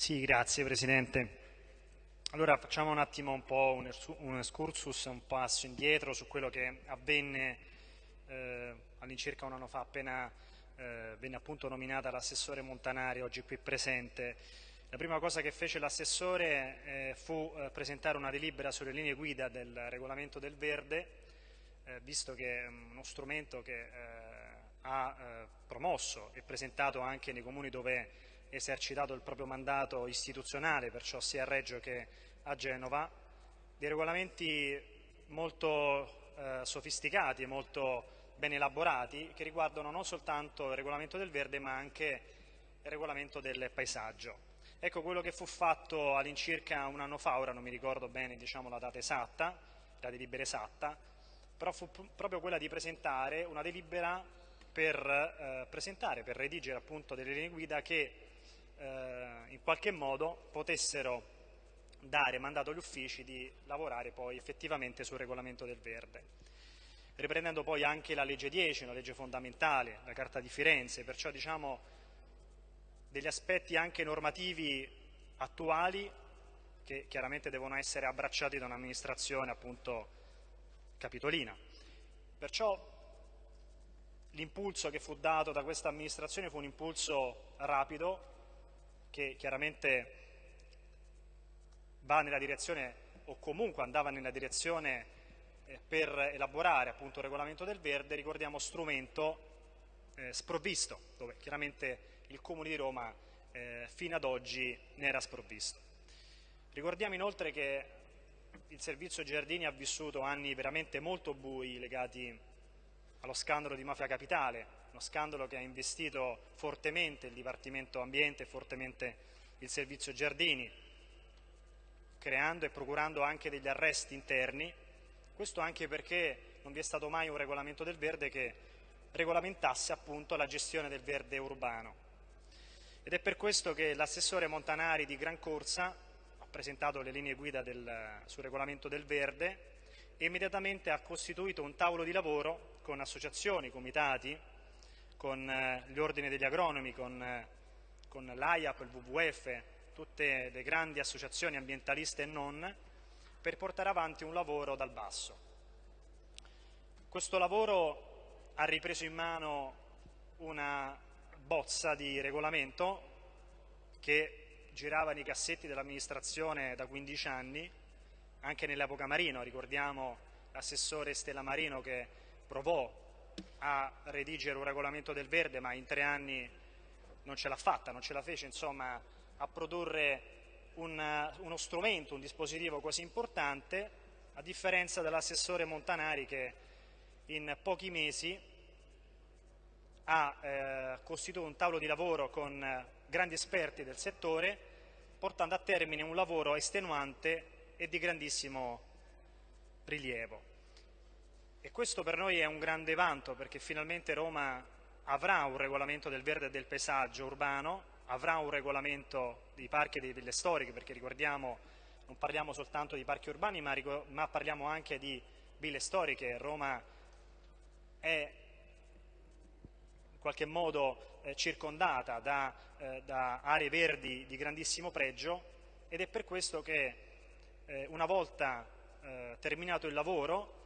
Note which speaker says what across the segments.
Speaker 1: Sì, grazie Presidente. Allora facciamo un attimo un po' un, un excursus, un passo indietro su quello che avvenne eh, all'incirca un anno fa appena eh, venne appunto nominata l'assessore Montanari oggi qui presente. La prima cosa che fece l'assessore eh, fu eh, presentare una delibera sulle linee guida del regolamento del verde, eh, visto che è uno strumento che eh, ha promosso e presentato anche nei comuni dove esercitato il proprio mandato istituzionale, perciò sia a Reggio che a Genova, dei regolamenti molto eh, sofisticati e molto ben elaborati che riguardano non soltanto il regolamento del verde ma anche il regolamento del paesaggio. Ecco quello che fu fatto all'incirca un anno fa, ora non mi ricordo bene diciamo, la data esatta, la delibera esatta, però fu proprio quella di presentare una delibera per eh, presentare, per redigere appunto delle linee guida che eh, in qualche modo potessero dare mandato agli uffici di lavorare poi effettivamente sul regolamento del verde. Riprendendo poi anche la legge 10, una legge fondamentale, la Carta di Firenze, perciò diciamo degli aspetti anche normativi attuali che chiaramente devono essere abbracciati da un'amministrazione appunto capitolina. Perciò l'impulso che fu dato da questa amministrazione fu un impulso rapido, che chiaramente va nella direzione o comunque andava nella direzione eh, per elaborare appunto il regolamento del verde, ricordiamo strumento eh, sprovvisto, dove chiaramente il Comune di Roma eh, fino ad oggi ne era sprovvisto. Ricordiamo inoltre che il servizio Giardini ha vissuto anni veramente molto bui legati allo scandalo di Mafia Capitale, uno scandalo che ha investito fortemente il Dipartimento Ambiente fortemente il Servizio Giardini, creando e procurando anche degli arresti interni, questo anche perché non vi è stato mai un regolamento del verde che regolamentasse appunto la gestione del verde urbano. Ed è per questo che l'assessore Montanari di Gran Corsa ha presentato le linee guida del, sul regolamento del verde e immediatamente ha costituito un tavolo di lavoro con associazioni, comitati, con eh, gli ordini degli agronomi, con, eh, con l'AIAP, il WWF, tutte le grandi associazioni ambientaliste e non, per portare avanti un lavoro dal basso. Questo lavoro ha ripreso in mano una bozza di regolamento che girava nei cassetti dell'amministrazione da 15 anni, anche nell'epoca Marino, ricordiamo l'assessore Stella Marino che provò a redigere un regolamento del verde ma in tre anni non ce l'ha fatta, non ce la fece insomma, a produrre un, uno strumento, un dispositivo così importante a differenza dell'assessore Montanari che in pochi mesi ha eh, costituito un tavolo di lavoro con eh, grandi esperti del settore portando a termine un lavoro estenuante e di grandissimo rilievo. E questo per noi è un grande vanto perché finalmente Roma avrà un regolamento del verde e del paesaggio urbano, avrà un regolamento dei parchi e delle ville storiche perché ricordiamo non parliamo soltanto di parchi urbani ma, ma parliamo anche di ville storiche. Roma è in qualche modo eh, circondata da, eh, da, aree verdi di grandissimo pregio ed è per questo che eh, una volta eh, terminato il lavoro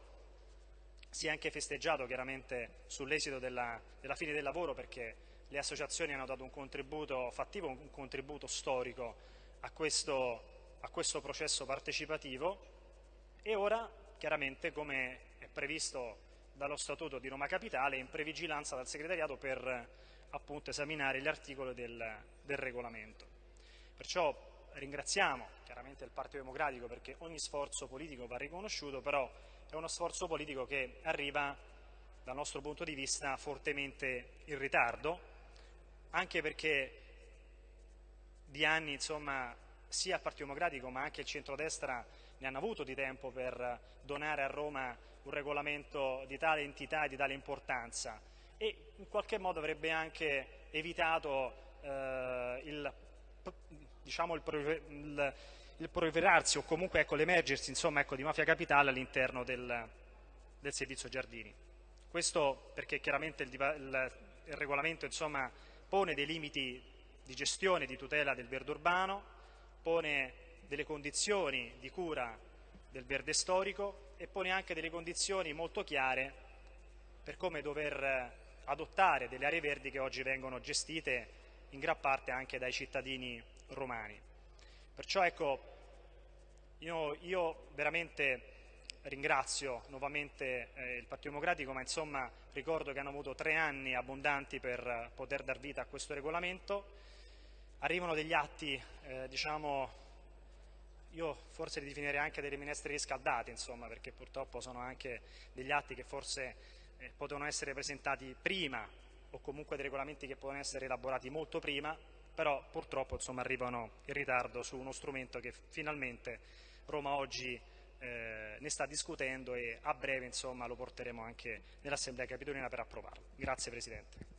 Speaker 1: si è anche festeggiato chiaramente sull'esito della, della, fine del lavoro perché le associazioni hanno dato un contributo fattivo, un contributo storico a questo, a questo processo partecipativo e ora chiaramente come è previsto dallo Statuto di Roma Capitale in previgilanza dal segretariato per appunto esaminare gli articoli del, del regolamento. Perciò ringraziamo chiaramente il Partito Democratico perché ogni sforzo politico va riconosciuto, però è uno sforzo politico che arriva dal nostro punto di vista fortemente in ritardo, anche perché di anni insomma, sia il Partito Democratico ma anche il centrodestra ne hanno avuto di tempo per donare a Roma un regolamento di tale entità e di tale importanza. E in qualche modo avrebbe anche evitato eh, il, diciamo, il, il il proliferarsi o comunque ecco, l'emergersi ecco, di mafia capitale all'interno del, del, servizio giardini. Questo perché chiaramente il, il, il regolamento insomma, pone dei limiti di gestione e di tutela del verde urbano, pone delle condizioni di cura del verde storico e pone anche delle condizioni molto chiare per come dover adottare delle aree verdi che oggi vengono gestite in gran parte anche dai cittadini romani. Perciò ecco, io, io veramente ringrazio nuovamente eh, il Partito Democratico, ma insomma ricordo che hanno avuto tre anni abbondanti per poter dar vita a questo regolamento. Arrivano degli atti, eh, diciamo, io forse li definirei anche delle minestre riscaldate, insomma, perché purtroppo sono anche degli atti che forse eh, potevano essere presentati prima o comunque dei regolamenti che potevano essere elaborati molto prima, però purtroppo insomma, arrivano in ritardo su uno strumento che finalmente Roma oggi eh, ne sta discutendo e a breve insomma, lo porteremo anche nell'Assemblea Capitolina per approvarlo. Grazie Presidente.